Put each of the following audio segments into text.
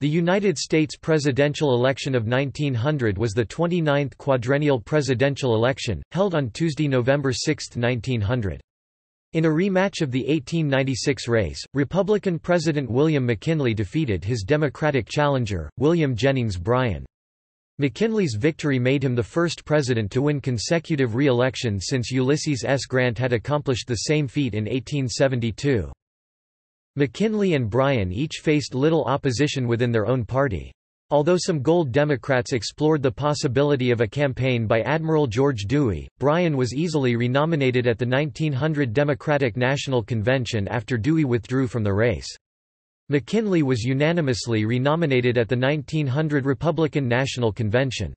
The United States presidential election of 1900 was the 29th quadrennial presidential election, held on Tuesday, November 6, 1900. In a rematch of the 1896 race, Republican President William McKinley defeated his Democratic challenger, William Jennings Bryan. McKinley's victory made him the first president to win consecutive re-election since Ulysses S. Grant had accomplished the same feat in 1872. McKinley and Bryan each faced little opposition within their own party. Although some Gold Democrats explored the possibility of a campaign by Admiral George Dewey, Bryan was easily renominated at the 1900 Democratic National Convention after Dewey withdrew from the race. McKinley was unanimously renominated at the 1900 Republican National Convention.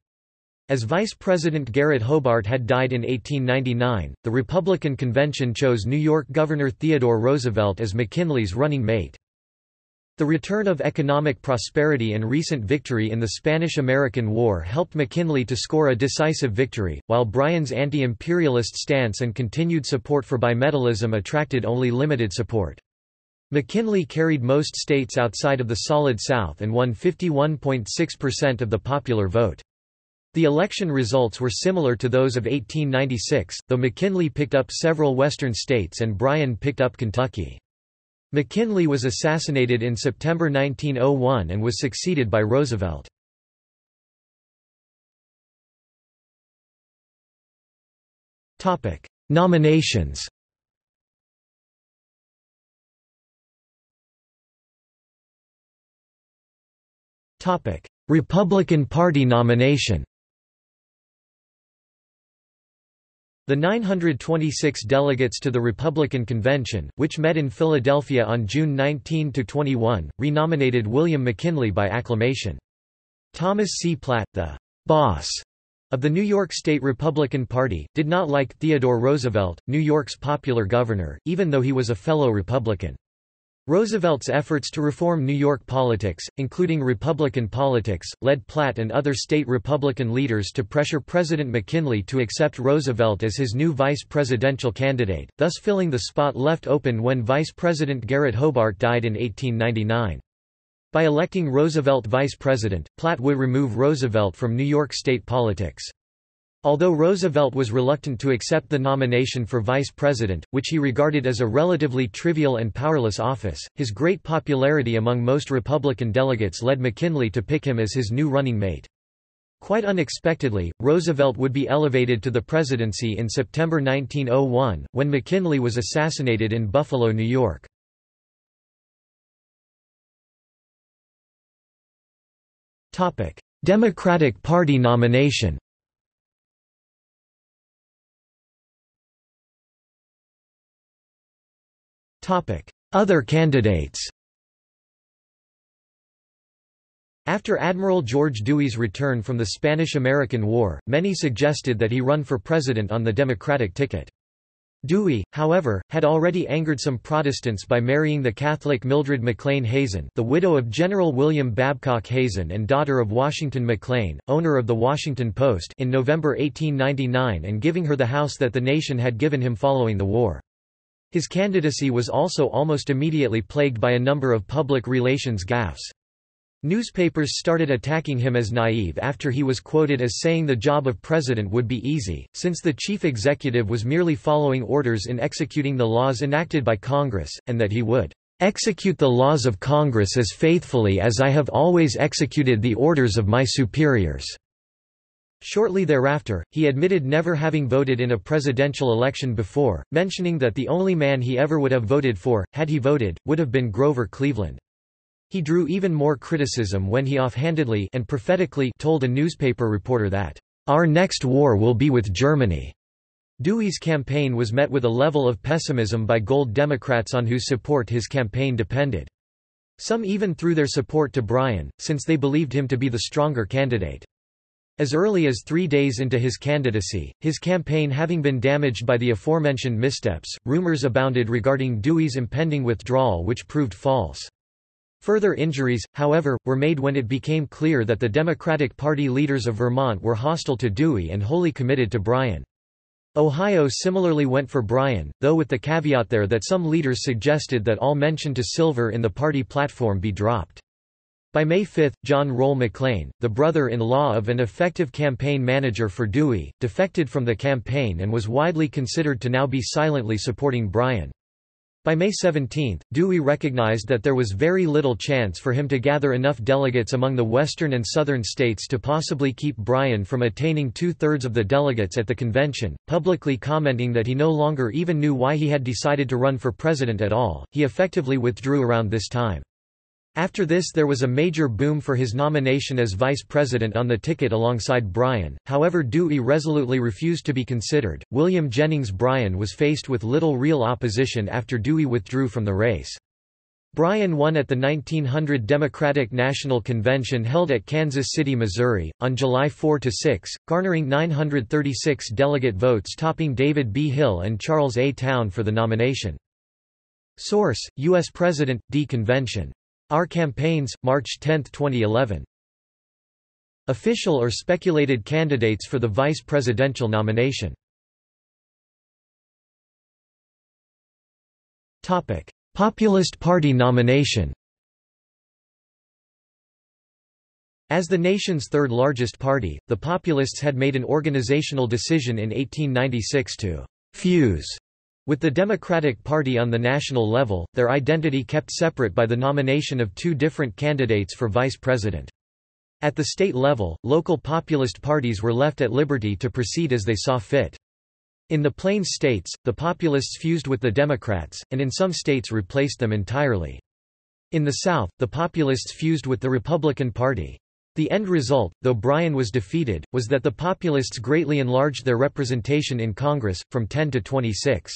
As Vice President Garrett Hobart had died in 1899, the Republican convention chose New York Governor Theodore Roosevelt as McKinley's running mate. The return of economic prosperity and recent victory in the Spanish–American War helped McKinley to score a decisive victory, while Bryan's anti-imperialist stance and continued support for bimetallism attracted only limited support. McKinley carried most states outside of the Solid South and won 51.6% of the popular vote. The election results were similar to those of 1896, though McKinley picked up several western states and Bryan picked up Kentucky. McKinley was assassinated in September 1901 and was succeeded by Roosevelt. Nominations Republican Party nomination The 926 delegates to the Republican Convention, which met in Philadelphia on June 19–21, renominated William McKinley by acclamation. Thomas C. Platt, the «boss» of the New York State Republican Party, did not like Theodore Roosevelt, New York's popular governor, even though he was a fellow Republican. Roosevelt's efforts to reform New York politics, including Republican politics, led Platt and other state Republican leaders to pressure President McKinley to accept Roosevelt as his new vice presidential candidate, thus filling the spot left open when Vice President Garrett Hobart died in 1899. By electing Roosevelt vice president, Platt would remove Roosevelt from New York state politics. Although Roosevelt was reluctant to accept the nomination for vice president, which he regarded as a relatively trivial and powerless office, his great popularity among most Republican delegates led McKinley to pick him as his new running mate. Quite unexpectedly, Roosevelt would be elevated to the presidency in September 1901, when McKinley was assassinated in Buffalo, New York. Democratic Party nomination Other candidates After Admiral George Dewey's return from the Spanish–American War, many suggested that he run for president on the Democratic ticket. Dewey, however, had already angered some Protestants by marrying the Catholic Mildred McLean Hazen the widow of General William Babcock Hazen and daughter of Washington McLean, owner of the Washington Post in November 1899 and giving her the house that the nation had given him following the war. His candidacy was also almost immediately plagued by a number of public relations gaffes. Newspapers started attacking him as naive after he was quoted as saying the job of president would be easy, since the chief executive was merely following orders in executing the laws enacted by Congress, and that he would execute the laws of Congress as faithfully as I have always executed the orders of my superiors. Shortly thereafter, he admitted never having voted in a presidential election before, mentioning that the only man he ever would have voted for, had he voted, would have been Grover Cleveland. He drew even more criticism when he offhandedly and prophetically told a newspaper reporter that, "...our next war will be with Germany." Dewey's campaign was met with a level of pessimism by Gold Democrats on whose support his campaign depended. Some even threw their support to Bryan, since they believed him to be the stronger candidate. As early as three days into his candidacy, his campaign having been damaged by the aforementioned missteps, rumors abounded regarding Dewey's impending withdrawal which proved false. Further injuries, however, were made when it became clear that the Democratic Party leaders of Vermont were hostile to Dewey and wholly committed to Bryan. Ohio similarly went for Bryan, though with the caveat there that some leaders suggested that all mention to silver in the party platform be dropped. By May 5, John Roll McLean, the brother-in-law of an effective campaign manager for Dewey, defected from the campaign and was widely considered to now be silently supporting Bryan. By May 17, Dewey recognized that there was very little chance for him to gather enough delegates among the western and southern states to possibly keep Bryan from attaining two-thirds of the delegates at the convention, publicly commenting that he no longer even knew why he had decided to run for president at all. He effectively withdrew around this time. After this there was a major boom for his nomination as vice president on the ticket alongside Bryan, however Dewey resolutely refused to be considered. William Jennings Bryan was faced with little real opposition after Dewey withdrew from the race. Bryan won at the 1900 Democratic National Convention held at Kansas City, Missouri, on July 4–6, garnering 936 delegate votes topping David B. Hill and Charles A. Towne for the nomination. Source, U.S. President, D. Convention our Campaigns, March 10, 2011. Official or speculated candidates for the vice presidential nomination. Topic: Populist Party nomination. As the nation's third largest party, the Populists had made an organizational decision in 1896 to «fuse» With the Democratic Party on the national level, their identity kept separate by the nomination of two different candidates for vice president. At the state level, local populist parties were left at liberty to proceed as they saw fit. In the Plains states, the populists fused with the Democrats, and in some states replaced them entirely. In the South, the populists fused with the Republican Party. The end result, though Bryan was defeated, was that the populists greatly enlarged their representation in Congress, from 10 to 26.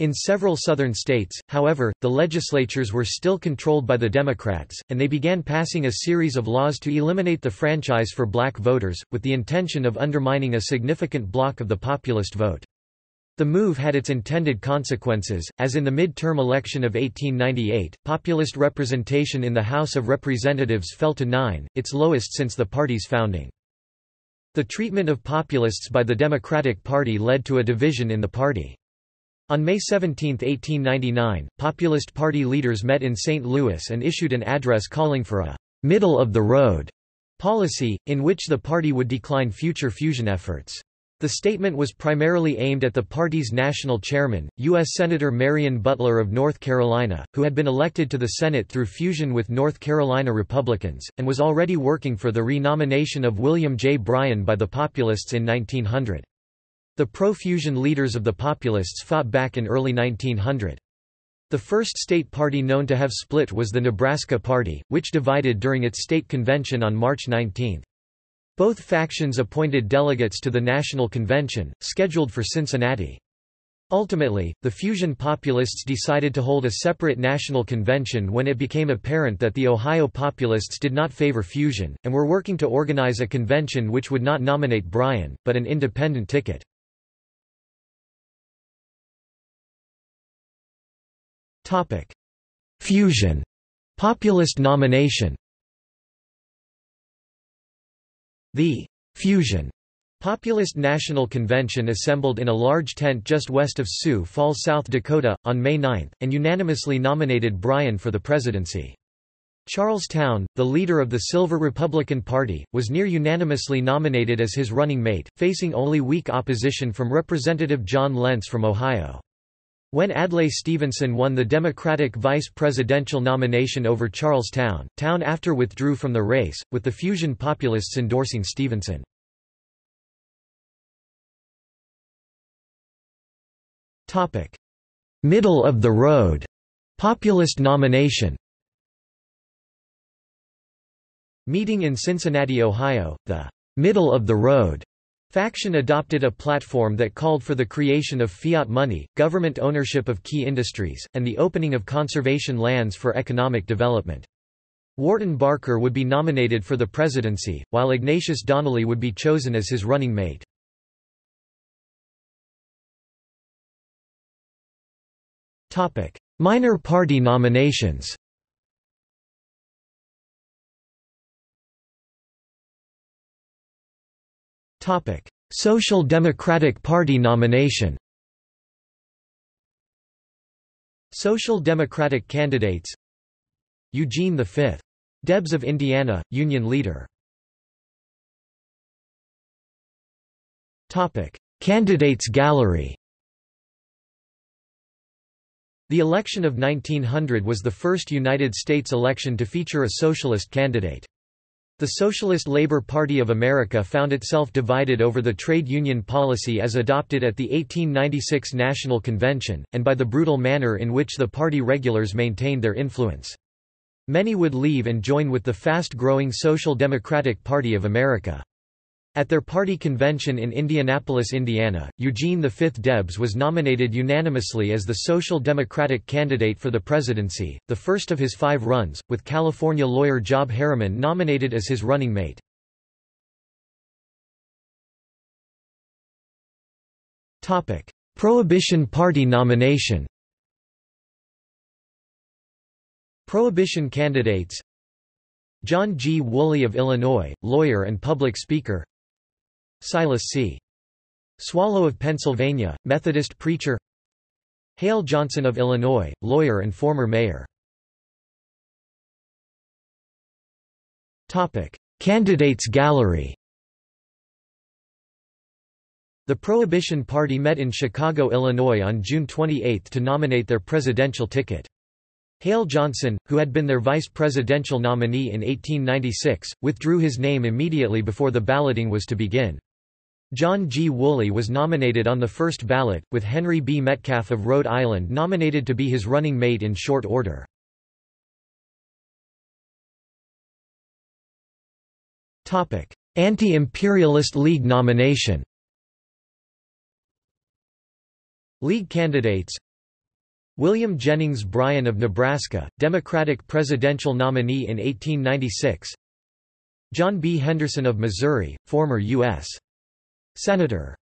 In several southern states, however, the legislatures were still controlled by the Democrats, and they began passing a series of laws to eliminate the franchise for black voters, with the intention of undermining a significant block of the populist vote. The move had its intended consequences, as in the mid-term election of 1898, populist representation in the House of Representatives fell to nine, its lowest since the party's founding. The treatment of populists by the Democratic Party led to a division in the party. On May 17, 1899, Populist Party leaders met in St. Louis and issued an address calling for a «middle-of-the-road» policy, in which the party would decline future fusion efforts. The statement was primarily aimed at the party's national chairman, U.S. Senator Marion Butler of North Carolina, who had been elected to the Senate through fusion with North Carolina Republicans, and was already working for the renomination of William J. Bryan by the Populists in 1900. The pro-fusion leaders of the Populists fought back in early 1900. The first state party known to have split was the Nebraska Party, which divided during its state convention on March 19. Both factions appointed delegates to the National Convention, scheduled for Cincinnati. Ultimately, the fusion populists decided to hold a separate national convention when it became apparent that the Ohio populists did not favor fusion, and were working to organize a convention which would not nominate Bryan, but an independent ticket. Topic: Fusion. Populist nomination. The Fusion Populist National Convention assembled in a large tent just west of Sioux Falls, South Dakota, on May 9, and unanimously nominated Bryan for the presidency. Charles Towne, the leader of the Silver Republican Party, was near unanimously nominated as his running mate, facing only weak opposition from Representative John Lentz from Ohio. When Adlai Stevenson won the Democratic vice presidential nomination over Charles Town, Towne after withdrew from the race, with the fusion populists endorsing Stevenson. Middle of the road. Populist nomination. Meeting in Cincinnati, Ohio, the middle of the road Faction adopted a platform that called for the creation of fiat money, government ownership of key industries, and the opening of conservation lands for economic development. Wharton Barker would be nominated for the presidency, while Ignatius Donnelly would be chosen as his running mate. Minor party nominations Social Democratic Party nomination Social Democratic candidates Eugene V. Debs of Indiana, Union leader. Candidates gallery The election of 1900 was the first United States election to feature a socialist candidate. The Socialist Labor Party of America found itself divided over the trade union policy as adopted at the 1896 National Convention, and by the brutal manner in which the party regulars maintained their influence. Many would leave and join with the fast-growing Social Democratic Party of America. At their party convention in Indianapolis, Indiana, Eugene V. Debs was nominated unanimously as the Social Democratic candidate for the presidency, the first of his five runs, with California lawyer Job Harriman nominated as his running mate. Prohibition Party nomination Prohibition candidates John G. Woolley of Illinois, lawyer and public speaker Silas C. Swallow of Pennsylvania, Methodist preacher Hale Johnson of Illinois, lawyer and former mayor Candidates gallery The Prohibition Party met in Chicago, Illinois on June 28 to nominate their presidential ticket. Hale Johnson, who had been their vice presidential nominee in 1896, withdrew his name immediately before the balloting was to begin. John G. Woolley was nominated on the first ballot, with Henry B. Metcalf of Rhode Island nominated to be his running mate in short order. Anti-Imperialist League nomination League candidates William Jennings Bryan of Nebraska, Democratic presidential nominee in 1896 John B. Henderson of Missouri, former U.S. Senator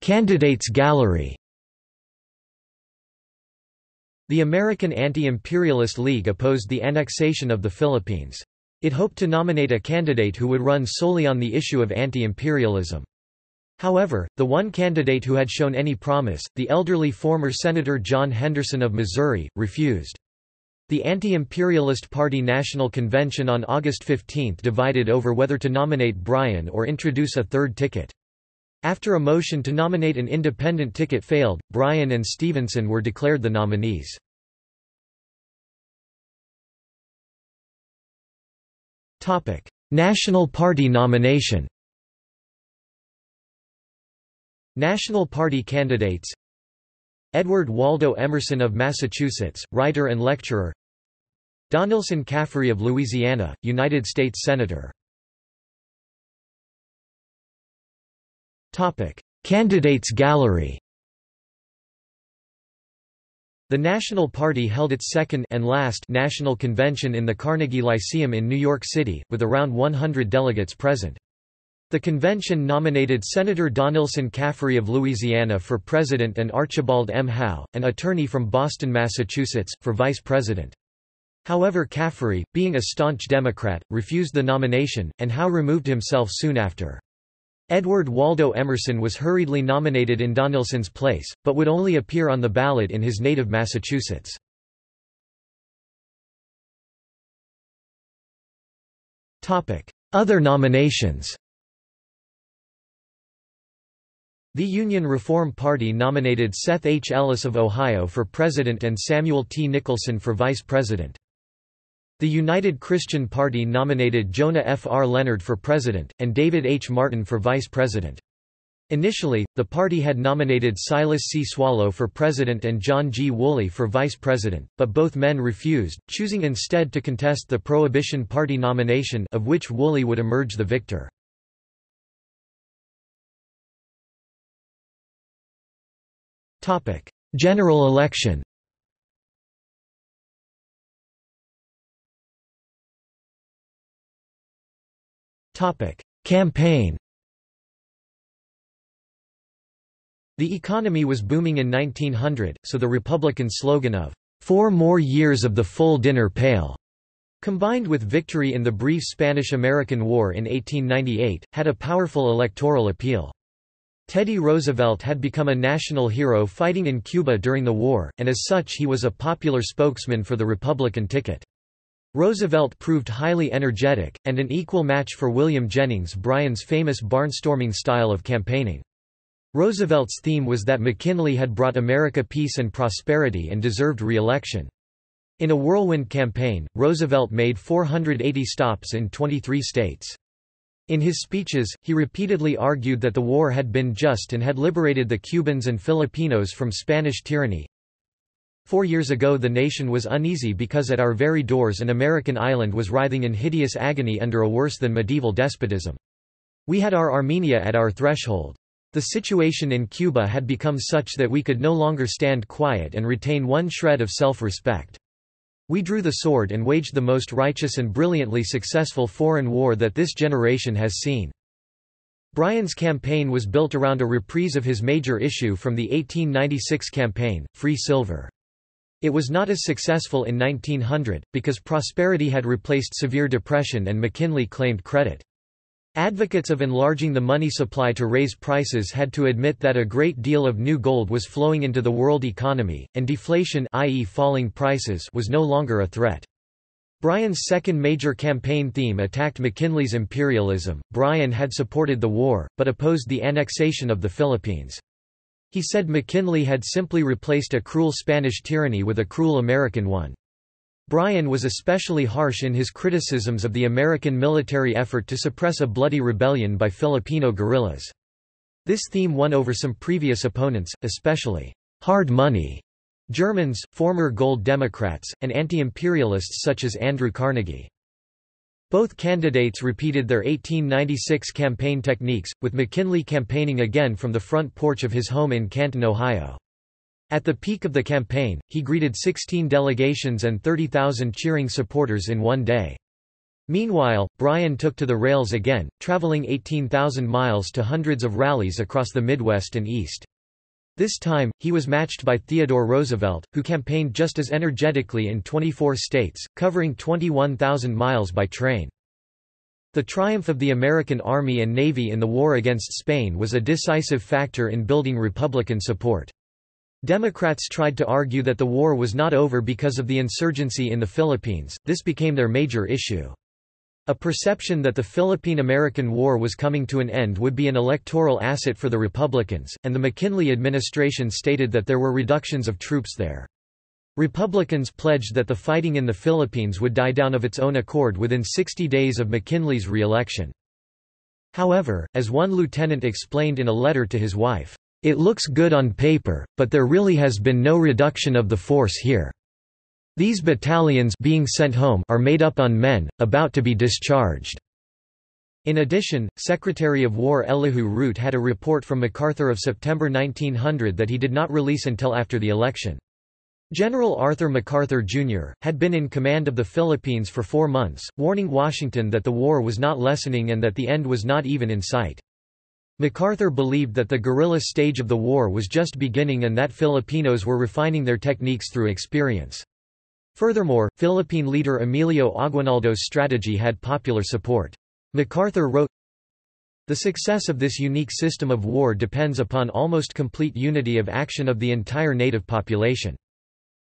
Candidates gallery The American Anti-Imperialist League opposed the annexation of the Philippines. It hoped to nominate a candidate who would run solely on the issue of anti-imperialism. However, the one candidate who had shown any promise, the elderly former Senator John Henderson of Missouri, refused. The Anti-Imperialist Party National Convention on August 15 divided over whether to nominate Bryan or introduce a third ticket. After a motion to nominate an independent ticket failed, Bryan and Stevenson were declared the nominees. National Party nomination National Party candidates Edward Waldo Emerson of Massachusetts, writer and lecturer. Donelson Caffrey of Louisiana, United States Senator. Candidates gallery. The National Party held its second and last national convention in the Carnegie Lyceum in New York City, with around 100 delegates present. The convention nominated Senator Donelson Caffrey of Louisiana for president and Archibald M. Howe, an attorney from Boston, Massachusetts, for vice president. However Caffrey, being a staunch Democrat, refused the nomination, and Howe removed himself soon after. Edward Waldo Emerson was hurriedly nominated in Donelson's place, but would only appear on the ballot in his native Massachusetts. Other nominations The Union Reform Party nominated Seth H. Ellis of Ohio for president and Samuel T. Nicholson for vice president. The United Christian Party nominated Jonah F. R. Leonard for president, and David H. Martin for vice president. Initially, the party had nominated Silas C. Swallow for president and John G. Woolley for vice president, but both men refused, choosing instead to contest the Prohibition Party nomination of which Woolley would emerge the victor. General election. Campaign. The economy was booming in 1900, so the Republican slogan of, Four more years of the full dinner pail, combined with victory in the brief Spanish–American War in 1898, had a powerful electoral appeal. Teddy Roosevelt had become a national hero fighting in Cuba during the war, and as such he was a popular spokesman for the Republican ticket. Roosevelt proved highly energetic, and an equal match for William Jennings Bryan's famous barnstorming style of campaigning. Roosevelt's theme was that McKinley had brought America peace and prosperity and deserved re-election. In a whirlwind campaign, Roosevelt made 480 stops in 23 states. In his speeches, he repeatedly argued that the war had been just and had liberated the Cubans and Filipinos from Spanish tyranny. Four years ago the nation was uneasy because at our very doors an American island was writhing in hideous agony under a worse than medieval despotism. We had our Armenia at our threshold. The situation in Cuba had become such that we could no longer stand quiet and retain one shred of self-respect. We drew the sword and waged the most righteous and brilliantly successful foreign war that this generation has seen. Bryan's campaign was built around a reprise of his major issue from the 1896 campaign, Free Silver. It was not as successful in 1900, because prosperity had replaced severe depression and McKinley claimed credit. Advocates of enlarging the money supply to raise prices had to admit that a great deal of new gold was flowing into the world economy, and deflation i.e. falling prices was no longer a threat. Bryan's second major campaign theme attacked McKinley's imperialism. Bryan had supported the war, but opposed the annexation of the Philippines. He said McKinley had simply replaced a cruel Spanish tyranny with a cruel American one. Bryan was especially harsh in his criticisms of the American military effort to suppress a bloody rebellion by Filipino guerrillas. This theme won over some previous opponents, especially hard money Germans, former Gold Democrats, and anti-imperialists such as Andrew Carnegie. Both candidates repeated their 1896 campaign techniques, with McKinley campaigning again from the front porch of his home in Canton, Ohio. At the peak of the campaign, he greeted 16 delegations and 30,000 cheering supporters in one day. Meanwhile, Bryan took to the rails again, traveling 18,000 miles to hundreds of rallies across the Midwest and East. This time, he was matched by Theodore Roosevelt, who campaigned just as energetically in 24 states, covering 21,000 miles by train. The triumph of the American Army and Navy in the war against Spain was a decisive factor in building Republican support. Democrats tried to argue that the war was not over because of the insurgency in the Philippines, this became their major issue. A perception that the Philippine–American War was coming to an end would be an electoral asset for the Republicans, and the McKinley administration stated that there were reductions of troops there. Republicans pledged that the fighting in the Philippines would die down of its own accord within 60 days of McKinley's re-election. However, as one lieutenant explained in a letter to his wife, it looks good on paper, but there really has been no reduction of the force here. These battalions being sent home are made up on men, about to be discharged. In addition, Secretary of War Elihu Root had a report from MacArthur of September 1900 that he did not release until after the election. General Arthur MacArthur, Jr., had been in command of the Philippines for four months, warning Washington that the war was not lessening and that the end was not even in sight. MacArthur believed that the guerrilla stage of the war was just beginning and that Filipinos were refining their techniques through experience. Furthermore, Philippine leader Emilio Aguinaldo's strategy had popular support. MacArthur wrote, The success of this unique system of war depends upon almost complete unity of action of the entire native population.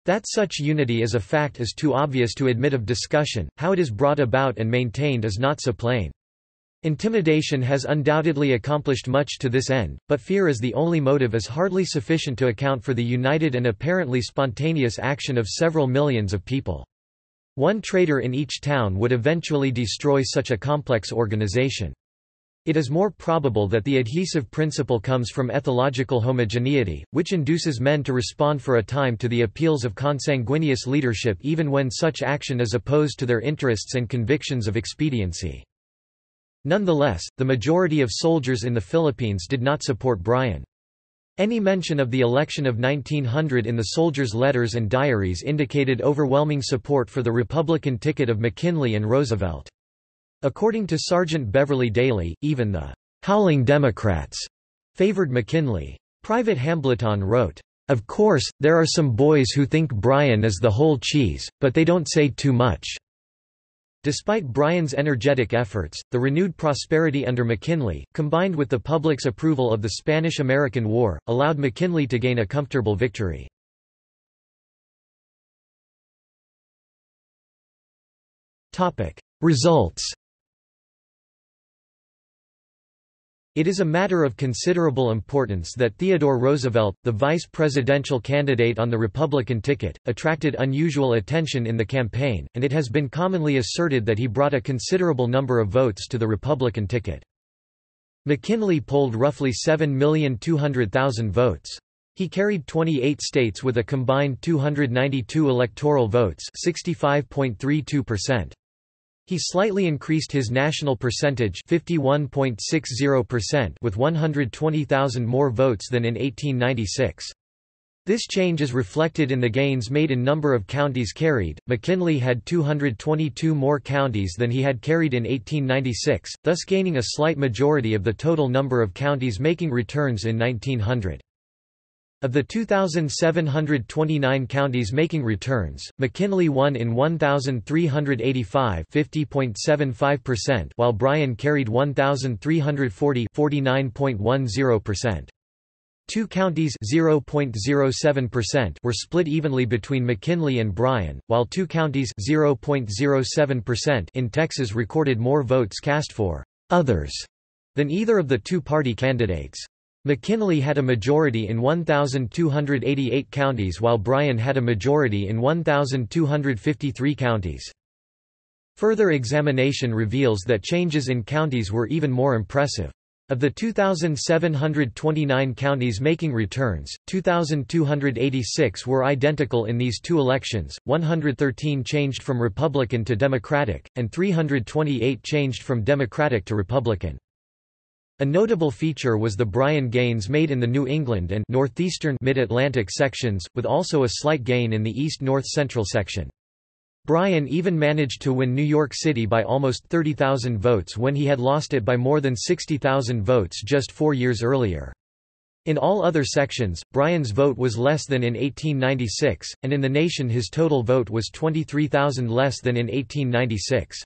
That such unity is a fact is too obvious to admit of discussion, how it is brought about and maintained is not so plain. Intimidation has undoubtedly accomplished much to this end, but fear as the only motive is hardly sufficient to account for the united and apparently spontaneous action of several millions of people. One traitor in each town would eventually destroy such a complex organization. It is more probable that the adhesive principle comes from ethnological homogeneity, which induces men to respond for a time to the appeals of consanguineous leadership even when such action is opposed to their interests and convictions of expediency. Nonetheless, the majority of soldiers in the Philippines did not support Bryan. Any mention of the election of 1900 in the soldiers' letters and diaries indicated overwhelming support for the Republican ticket of McKinley and Roosevelt. According to Sergeant Beverly Daly, even the «howling Democrats» favored McKinley. Private Hambleton wrote, Of course, there are some boys who think Bryan is the whole cheese, but they don't say too much. Despite Bryan's energetic efforts, the renewed prosperity under McKinley, combined with the public's approval of the Spanish–American War, allowed McKinley to gain a comfortable victory. Results It is a matter of considerable importance that Theodore Roosevelt, the vice presidential candidate on the Republican ticket, attracted unusual attention in the campaign, and it has been commonly asserted that he brought a considerable number of votes to the Republican ticket. McKinley polled roughly 7,200,000 votes. He carried 28 states with a combined 292 electoral votes 65.32%. He slightly increased his national percentage 51.60% with 120,000 more votes than in 1896. This change is reflected in the gains made in number of counties carried. McKinley had 222 more counties than he had carried in 1896, thus gaining a slight majority of the total number of counties making returns in 1900. Of the 2,729 counties making returns, McKinley won in 1,385 (50.75%), while Bryan carried 1,340 49.10%. Two counties were split evenly between McKinley and Bryan, while two counties in Texas recorded more votes cast for «others» than either of the two party candidates. McKinley had a majority in 1,288 counties while Bryan had a majority in 1,253 counties. Further examination reveals that changes in counties were even more impressive. Of the 2,729 counties making returns, 2,286 were identical in these two elections, 113 changed from Republican to Democratic, and 328 changed from Democratic to Republican. A notable feature was the Bryan gains made in the New England and northeastern mid-Atlantic sections, with also a slight gain in the east-north central section. Bryan even managed to win New York City by almost 30,000 votes when he had lost it by more than 60,000 votes just four years earlier. In all other sections, Bryan's vote was less than in 1896, and in the nation his total vote was 23,000 less than in 1896.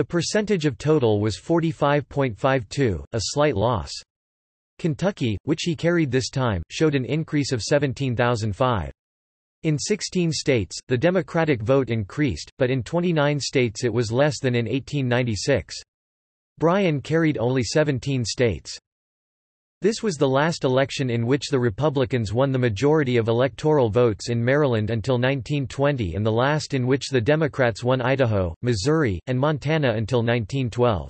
The percentage of total was 45.52, a slight loss. Kentucky, which he carried this time, showed an increase of 17,005. In 16 states, the Democratic vote increased, but in 29 states it was less than in 1896. Bryan carried only 17 states. This was the last election in which the Republicans won the majority of electoral votes in Maryland until 1920 and the last in which the Democrats won Idaho, Missouri, and Montana until 1912.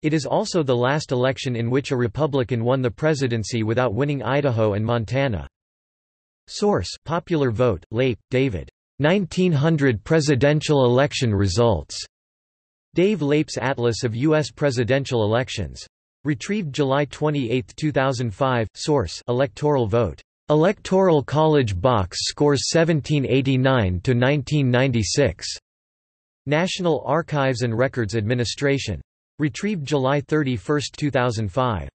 It is also the last election in which a Republican won the presidency without winning Idaho and Montana. Source: Popular Vote, Leip, David. 1900 presidential election results. Dave Leip's Atlas of U.S. presidential elections. Retrieved July 28, 2005. Source: Electoral vote. Electoral College box scores 1789 to 1996. National Archives and Records Administration. Retrieved July 31, 2005.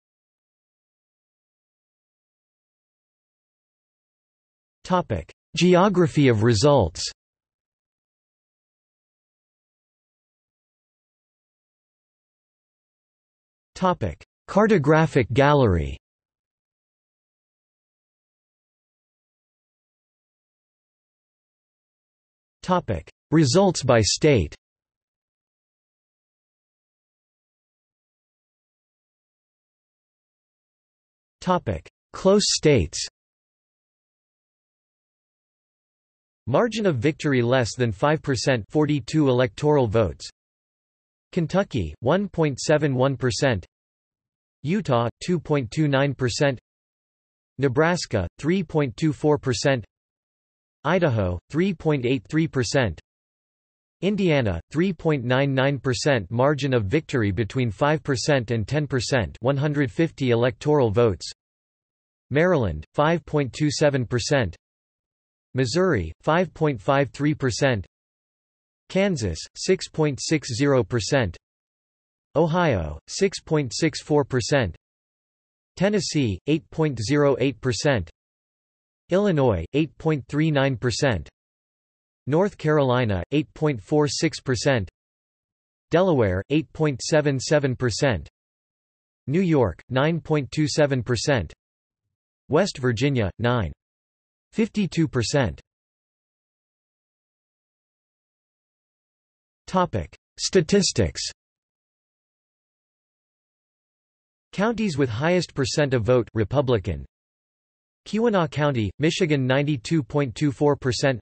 Topic: Geography of results. Cartographic gallery. Results by state. Topic: Close states. Margin of victory less than 5% 42 electoral votes Kentucky 1.71% Utah 2.29% Nebraska 3.24% Idaho 3.83% Indiana 3.99% margin of victory between 5% and 10% 150 electoral votes. Maryland 5.27% Missouri 5.53% Kansas 6.60% Ohio, 6.64%. Tennessee, 8.08%. Illinois, 8.39%. North Carolina, 8.46%. Delaware 8.77%, New York 9.27%, West Virginia 9.52%. Topic: Statistics. Counties with highest percent of vote Republican. Keweenaw County, Michigan 92.24%.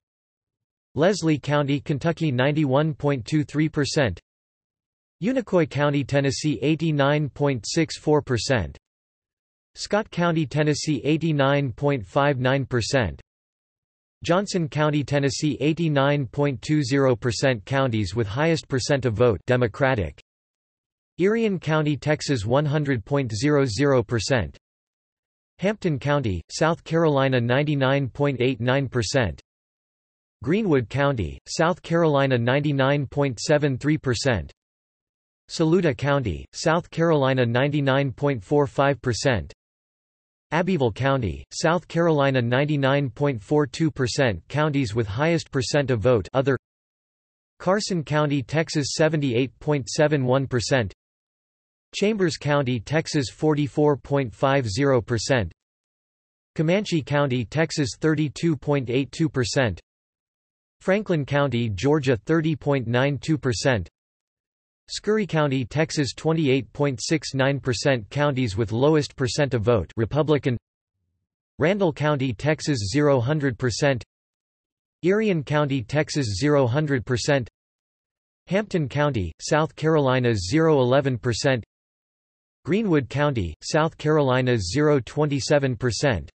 Leslie County, Kentucky 91.23%. Unicoi County, Tennessee 89.64%. Scott County, Tennessee 89.59%. Johnson County, Tennessee 89.20% Counties with highest percent of vote Democratic. Irion County, Texas 100.00%. Hampton County, South Carolina 99.89%. Greenwood County, South Carolina 99.73%. Saluda County, South Carolina 99.45%. Abbeville County, South Carolina 99.42% Counties with highest percent of vote other Carson County, Texas 78.71% Chambers County, Texas 44.50% Comanche County, Texas 32.82% Franklin County, Georgia 30.92% Scurry County, Texas 28.69% Counties with lowest percent of vote Republican. Randall County, Texas 0 Irion County, Texas 0 Hampton County, South Carolina 0 11% Greenwood County, South Carolina 0.27%.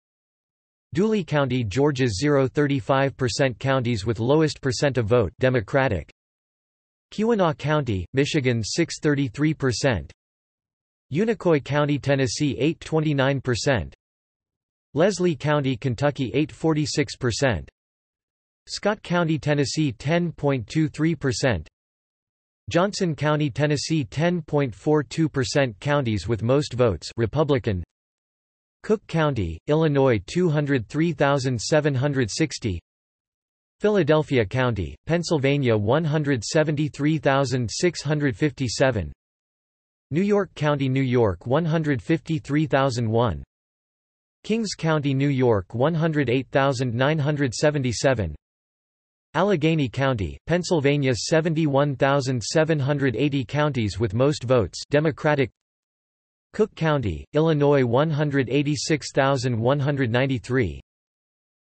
Dooley County, Georgia 0.35% Counties with lowest percent of vote Democratic. Keweenaw County, Michigan 6.33%. Unicoi County, Tennessee 8.29%. Leslie County, Kentucky 8.46%. Scott County, Tennessee 10.23%. Johnson County, Tennessee 10.42% Counties with most votes Republican. Cook County, Illinois 203,760 Philadelphia County, Pennsylvania 173,657 New York County, New York 153,001 Kings County, New York 108,977 Allegheny County, Pennsylvania 71,780 counties with most votes Democratic. Cook County, Illinois 186,193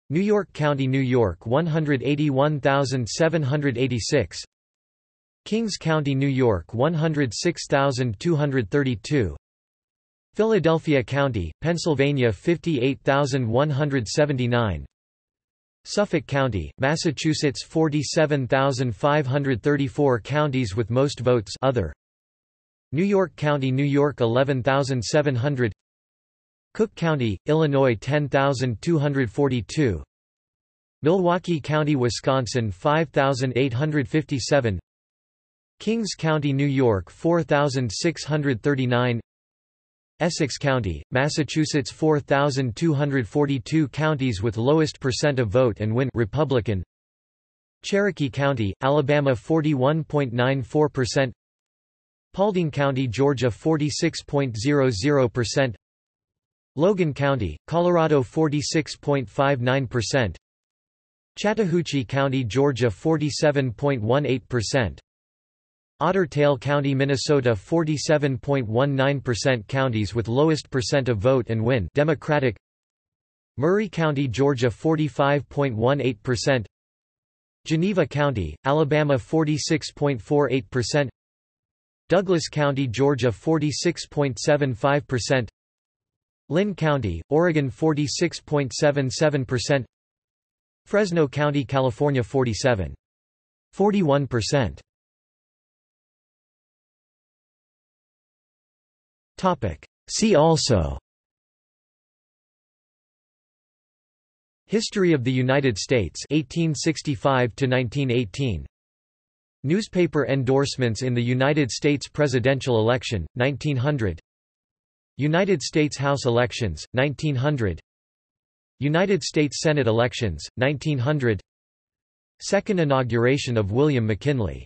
New York County, New York 181,786 Kings County, New York 106,232 Philadelphia County, Pennsylvania 58,179 Suffolk County, Massachusetts 47,534 counties with most votes. Other. New York County New York 11,700 Cook County, Illinois 10,242 Milwaukee County, Wisconsin 5,857 Kings County, New York 4,639 Essex County, Massachusetts 4,242 counties with lowest percent of vote and win Republican. Cherokee County, Alabama 41.94% Paulding County, Georgia 46.00% Logan County, Colorado 46.59% Chattahoochee County, Georgia 47.18% Otter Tail County, Minnesota 47.19% Counties with lowest percent of vote and win. Democratic. Murray County, Georgia 45.18% Geneva County, Alabama 46.48% Douglas County, Georgia 46.75% Linn County, Oregon 46.77% Fresno County, California 47. See also. History of the United States 1865 to 1918 Newspaper endorsements in the United States presidential election 1900 United States House elections 1900 United States Senate elections 1900 Second inauguration of William McKinley